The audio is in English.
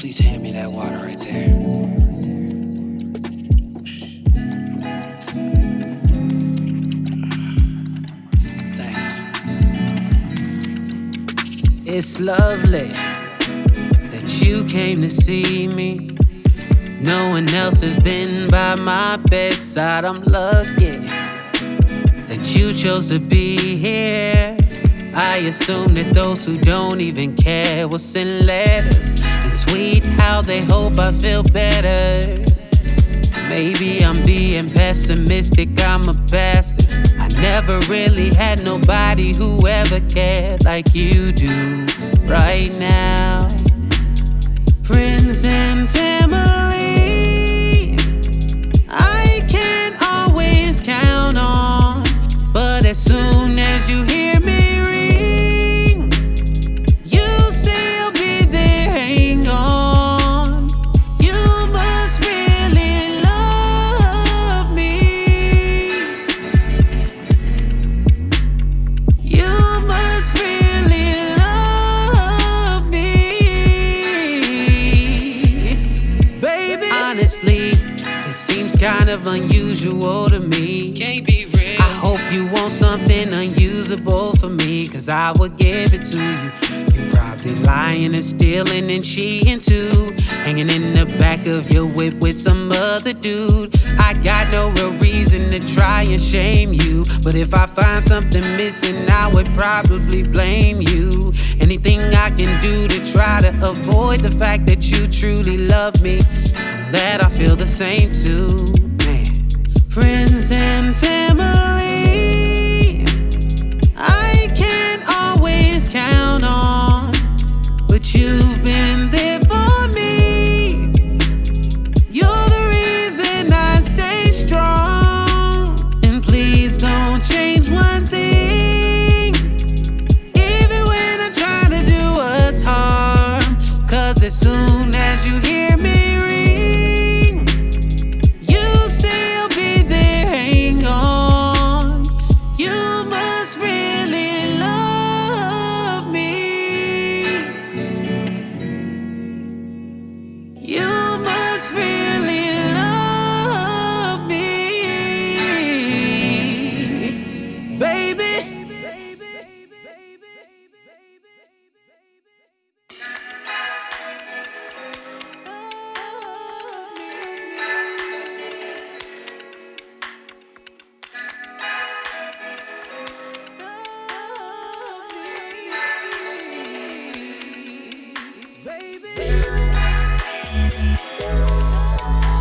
please hand me that water right there? Thanks. It's lovely that you came to see me. No one else has been by my bedside. I'm lucky that you chose to be here. I assume that those who don't even care will send letters and tweet how they hope I feel better. Maybe I'm being pessimistic, I'm a bastard. I never really had nobody who ever cared like you do right now. Friends and family, I can't always count on, but as soon as you hear kind of unusual to me. Can't be real. I hope you want something unusable for me, cause I would give it to you. You probably lying and stealing and cheating too. Hanging in the back of your whip with some other dude. I got no real reason to try and shame you. But if I find something missing, I would probably blame you. Anything I can do to try to avoid the fact that you truly love me, that I feel the same too. Música